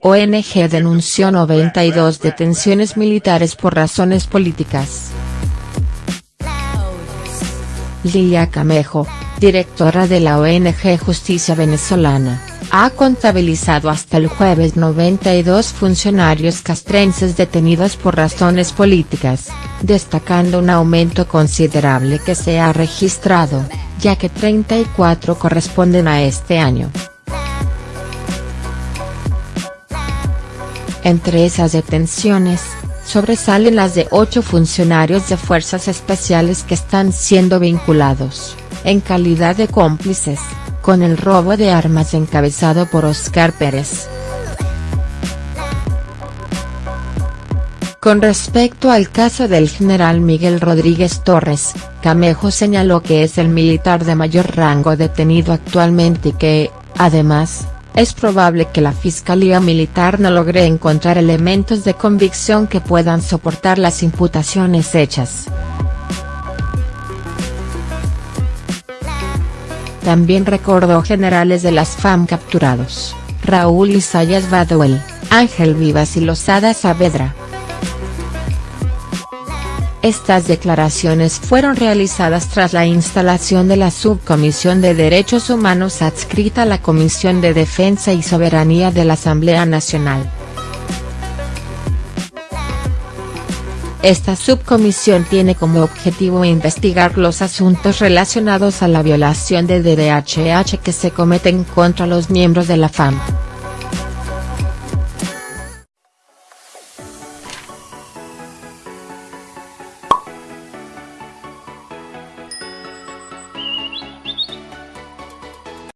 ONG denunció 92 detenciones militares por razones políticas. Lilia Camejo, directora de la ONG Justicia Venezolana, ha contabilizado hasta el jueves 92 funcionarios castrenses detenidos por razones políticas, destacando un aumento considerable que se ha registrado, ya que 34 corresponden a este año. Entre esas detenciones, sobresalen las de ocho funcionarios de fuerzas especiales que están siendo vinculados, en calidad de cómplices, con el robo de armas encabezado por Oscar Pérez. Con respecto al caso del general Miguel Rodríguez Torres, Camejo señaló que es el militar de mayor rango detenido actualmente y que, además, es probable que la Fiscalía Militar no logre encontrar elementos de convicción que puedan soportar las imputaciones hechas. También recordó generales de las FAM capturados, Raúl Isayas Baduel, Ángel Vivas y Losada Saavedra. Estas declaraciones fueron realizadas tras la instalación de la Subcomisión de Derechos Humanos adscrita a la Comisión de Defensa y Soberanía de la Asamblea Nacional. Esta subcomisión tiene como objetivo investigar los asuntos relacionados a la violación de DDHH que se cometen contra los miembros de la FAM.